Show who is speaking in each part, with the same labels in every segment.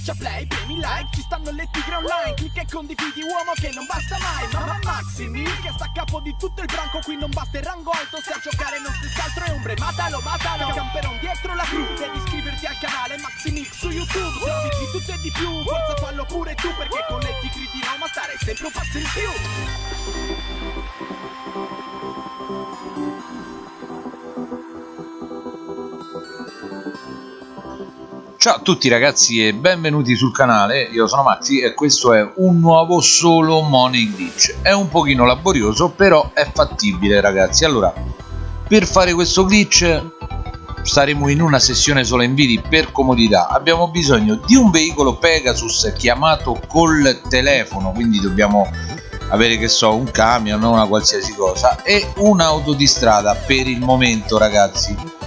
Speaker 1: Schiaccia play, premi like, ci stanno le tigre online Clicca e condividi uomo che non basta mai Mamma Maximi che sta a capo di tutto il branco Qui non basta il rango alto se a giocare non stessi altro è ombre Matalo, matalo, camperon dietro la crew Devi iscriverti al canale Maximix su YouTube Servizi di tutto e di più, forza fallo pure tu Perché con le tigre di Roma stare sempre un passo in più
Speaker 2: Ciao a tutti ragazzi e benvenuti sul canale, io sono Maxi e questo è un nuovo solo Money Glitch È un pochino laborioso però è fattibile ragazzi. Allora, per fare questo glitch staremo in una sessione sola inviti per comodità. Abbiamo bisogno di un veicolo Pegasus chiamato col telefono Quindi dobbiamo avere che so un camion o una qualsiasi cosa E un'auto di strada per il momento ragazzi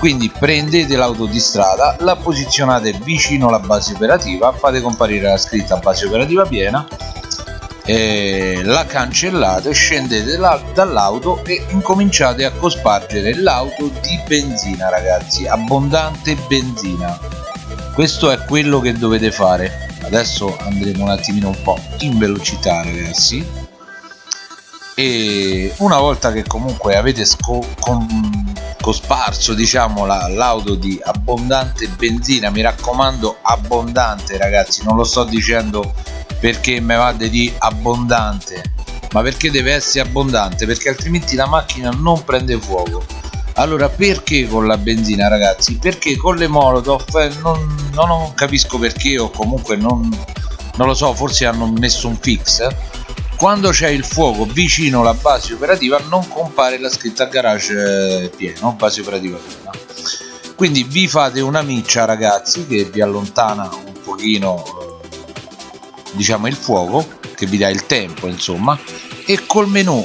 Speaker 2: quindi prendete l'auto di strada la posizionate vicino alla base operativa fate comparire la scritta base operativa piena la cancellate scendete dall'auto e incominciate a cospargere l'auto di benzina ragazzi abbondante benzina. Questo è quello che dovete fare. Adesso andremo un attimino un po' in velocità ragazzi. E una volta che comunque avete cosparso diciamo l'auto di abbondante benzina. Mi raccomando abbondante ragazzi. Non lo sto dicendo perché me vade di abbondante ma perché deve essere abbondante perché altrimenti la macchina non prende fuoco. Allora perché con la benzina ragazzi? Perché con le molotov eh, non, non capisco perché o comunque non, non lo so forse hanno messo un fix eh? Quando c'è il fuoco vicino alla base operativa non compare la scritta garage eh, pieno base operativa piena. Quindi vi fate una miccia ragazzi che vi allontana un pochino eh, diciamo il fuoco che vi dà il tempo insomma e col menu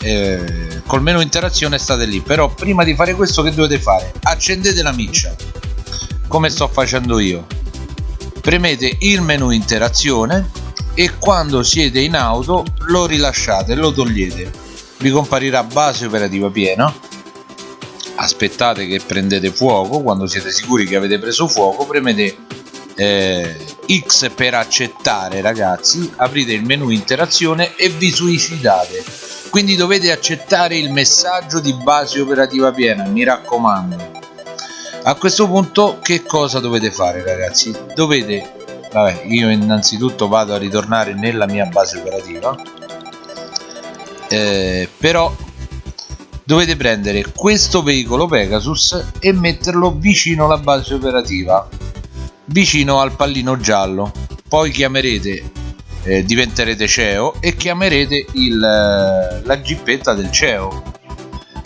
Speaker 2: eh, col menu interazione state lì. Però prima di fare questo che dovete fare? Accendete la miccia come sto facendo io. Premete il menu interazione e quando siete in auto lo rilasciate lo togliete. Vi comparirà base operativa piena. Aspettate che prendete fuoco quando siete sicuri che avete preso fuoco premete eh, X per accettare ragazzi. Aprite il menu interazione e vi suicidate. Quindi dovete accettare il messaggio di base operativa piena mi raccomando. A questo punto che cosa dovete fare ragazzi? Dovete vabbè io innanzitutto vado a ritornare nella mia base operativa. Eh, però dovete prendere questo veicolo Pegasus e metterlo vicino alla base operativa vicino al pallino giallo. Poi chiamerete eh, diventerete CEO e chiamerete il, la gippetta del CEO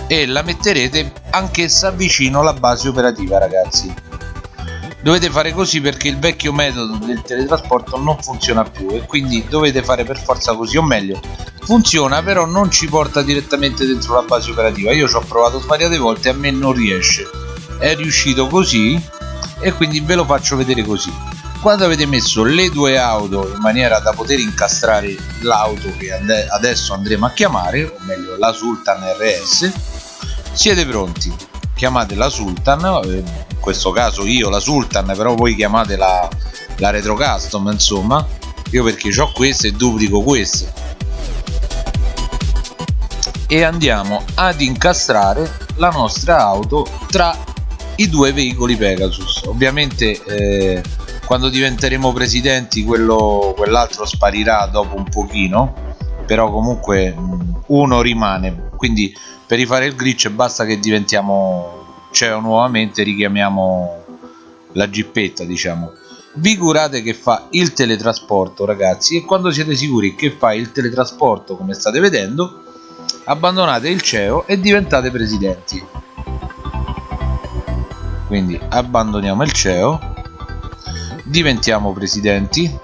Speaker 2: e la metterete anch'essa vicino alla base operativa ragazzi dovete fare così perché il vecchio metodo del teletrasporto non funziona più e quindi dovete fare per forza così o meglio funziona però non ci porta direttamente dentro la base operativa. Io ci ho provato svariate volte e a me non riesce. È riuscito così e quindi ve lo faccio vedere così. Quando avete messo le due auto in maniera da poter incastrare l'auto che adesso andremo a chiamare o meglio la Sultan RS siete pronti. Chiamate la Sultan eh, questo caso io la Sultan però voi chiamate la, la Retro Custom insomma. Io perché ho queste e duplico queste e andiamo ad incastrare la nostra auto tra i due veicoli Pegasus. Ovviamente eh, quando diventeremo presidenti quell'altro sparirà dopo un pochino però comunque uno rimane. Quindi per rifare il glitch basta che diventiamo CEO nuovamente richiamiamo la gippetta diciamo. Vi curate che fa il teletrasporto ragazzi? E quando siete sicuri che fa il teletrasporto come state vedendo abbandonate il CEO e diventate presidenti. Quindi abbandoniamo il CEO diventiamo presidenti.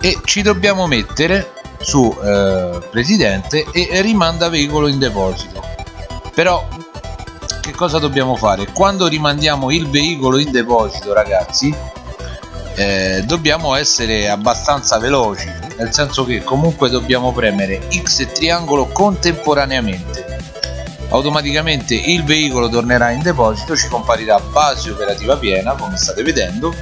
Speaker 2: E ci dobbiamo mettere su eh, presidente e rimanda veicolo in deposito. Però che cosa dobbiamo fare? Quando rimandiamo il veicolo in deposito ragazzi eh, dobbiamo essere abbastanza veloci nel senso che comunque dobbiamo premere X e triangolo contemporaneamente. Automaticamente il veicolo tornerà in deposito ci comparirà base operativa piena come state vedendo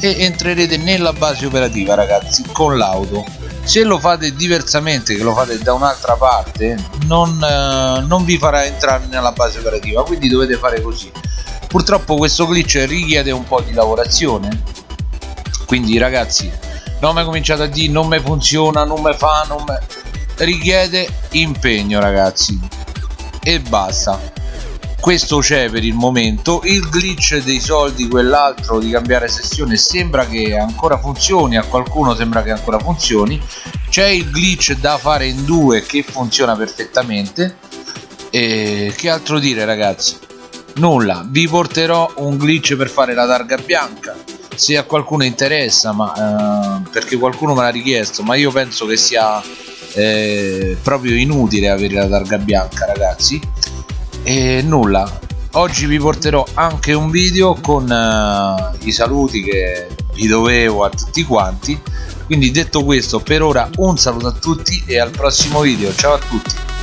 Speaker 2: e entrerete nella base operativa ragazzi con l'auto se lo fate diversamente che lo fate da un'altra parte non, eh, non vi farà entrare nella base operativa quindi dovete fare così. Purtroppo questo glitch richiede un po' di lavorazione. Quindi ragazzi non mi cominciate a dire non mi funziona non mi fa non me... richiede impegno ragazzi. E basta questo c'è per il momento. Il glitch dei soldi quell'altro di cambiare sessione sembra che ancora funzioni a qualcuno sembra che ancora funzioni. C'è il glitch da fare in due che funziona perfettamente. E che altro dire ragazzi? Nulla. Vi porterò un glitch per fare la targa bianca se a qualcuno interessa ma eh, perché qualcuno me l'ha richiesto ma io penso che sia eh, proprio inutile avere la targa bianca ragazzi e nulla. Oggi vi porterò anche un video con uh, i saluti che vi dovevo a tutti quanti. Quindi detto questo per ora un saluto a tutti e al prossimo video. Ciao a tutti